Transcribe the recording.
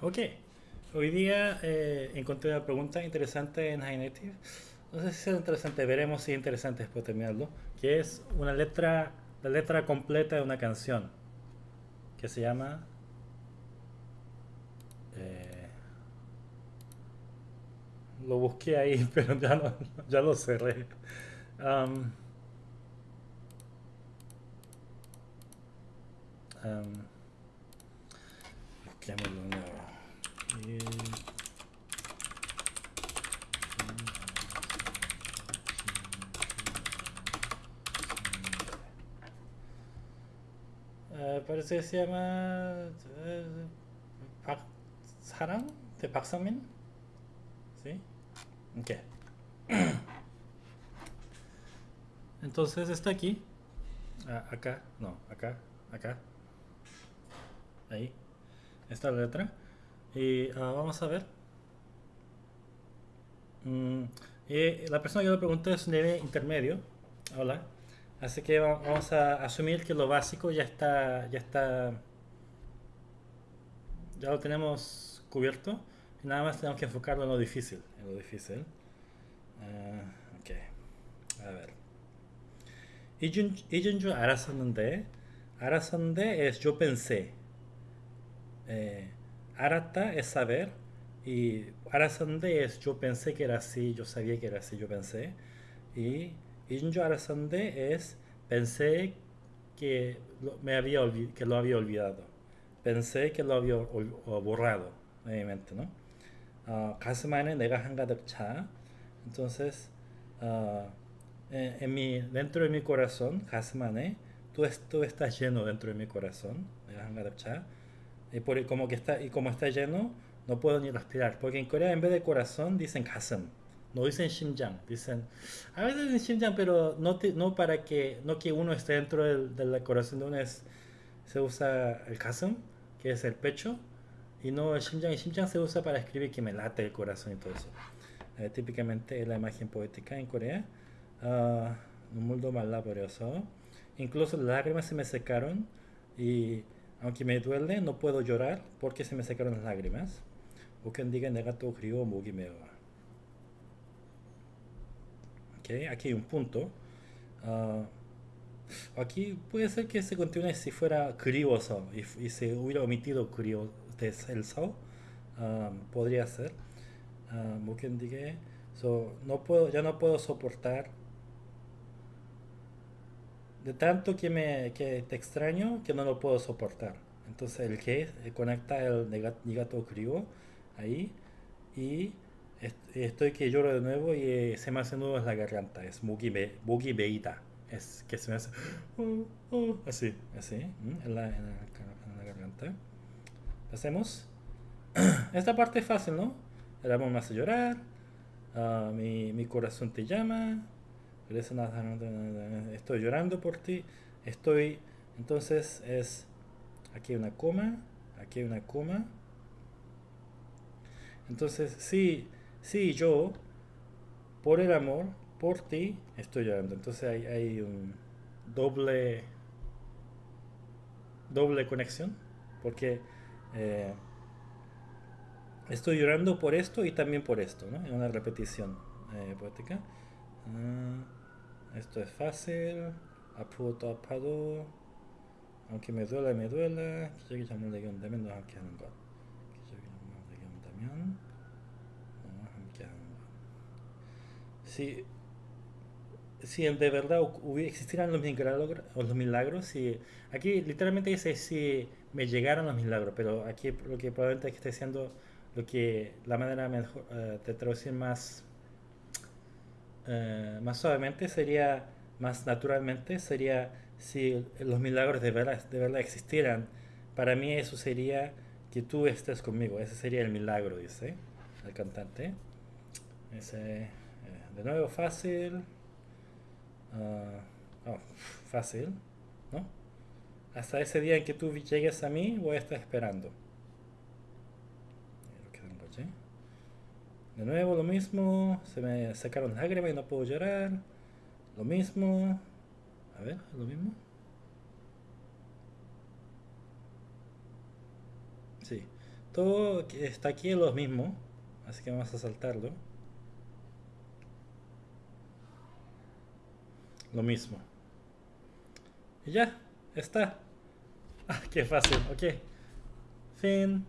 Ok, hoy día eh, encontré una pregunta interesante en HiNative. No sé si es interesante, veremos si es interesante después de terminarlo. Que es una letra, la letra completa de una canción. Que se llama... eh, lo busqué ahí, pero ya, no- ya lo cerré. Um, um, busquémoslo de Eh, parece que se llama eh, Pak Sarang de Park Sang-min. ¿Sí? Ok. Entonces está aquí. Ah, acá, no, acá, acá. Ahí. Está la letra. Eh, ah, vamos a ver. Mm, eh, la persona que lo preguntó es un nivel intermedio. Hola. Así que vamos a asumir que lo básico ya está, ya está, ya lo tenemos cubierto. Y nada más tenemos que enfocarlo en lo difícil, en lo difícil. Uh, ok, a ver. Ijunju arasande. Arasande es yo pensé. Eh, Arata es saber y Arasande es yo pensé que era así, yo sabía que era así, yo pensé. Y Injo Arasande es pensé que lo, me había que lo había olvidado. Pensé que lo había ol, ol, borrado obviamente, ¿no? Ah, Kasumane nega hangadak cha. Entonces, uh, en, en, mi, dentro de mi corazón, Kasumane, tú, tú estás lleno dentro de mi corazón, nega hangadak cha y por, como que está, y como está lleno, no puedo ni respirar. Porque en Corea en vez de corazón dicen Hassan, no dicen Xinjiang, dicen, a veces dicen Xinjiang, pero no, te, no para que, no que uno esté dentro del, del corazón de uno, es, se usa el Hassan, que es el pecho, y no el Xinjiang. El Xinjiang se usa para escribir que me late el corazón y todo eso. Eh, típicamente es la imagen poética en Corea. Uh, un mundo más laborioso. Incluso las lágrimas se me secaron y aunque me duele no puedo llorar porque se me secaron las lágrimas. 웃견디가 내가 또 그리워 목이 메어. Ok, aquí hay un punto. Ah, aquí puede ser que se continúe si fuera 그리워서 y, y se hubiera omitido 그리워 el so. ah, podría ser. Ah, 못 견디게. So, no puedo, ya no puedo soportar de tanto que me que te extraño que no lo puedo soportar. Entonces el que eh, conecta el nega- negato griego ahí y est- estoy que lloro de nuevo y eh, se me hace nudo en la garganta. Es mugi me, mugi meida. Es que se me hace oh, oh, así, así, en la, en la en la garganta. Pasemos. Esta parte es fácil, ¿no? El amor me hace llorar. ah, mi, mi corazón te llama. Estoy llorando por ti. Estoy. Entonces es. Aquí hay una coma. Aquí hay una coma. Entonces, sí, sí, yo, por el amor, por ti, estoy llorando. Entonces hay, hay un doble. Doble conexión. Porque. eh, estoy llorando por esto y también por esto, ¿no? Es una repetición eh, poética. Ah, esto es fácil. Apuro apuro. Aunque me duela, me duela. Quisiera que llamarle göndermeyi daha kendim var. Quisiera que llamarle göndermeyi daha kendim var. Si, si de verdad existieran los milagros, los milagros, si, aquí literalmente dice si me llegaran los milagros, pero aquí lo que probablemente esté siendo lo que la manera mejor, uh, de traducir más eh, más suavemente sería, más naturalmente sería si los milagros de verdad, de verdad existieran. Para mí eso sería que tú estés conmigo. Ese sería el milagro, dice el cantante. Ese, eh, de nuevo, fácil. Uh, oh, fácil, ¿no? Hasta ese día en que tú llegues a mí, voy a estar esperando. Que de nuevo lo mismo, se me sacaron lágrimas y no puedo llorar. Lo mismo. A ver, lo mismo. Sí. Todo está aquí lo mismo, así que vamos a saltarlo. Lo mismo. Y ya, está. Ah, qué fácil, ok. Fin.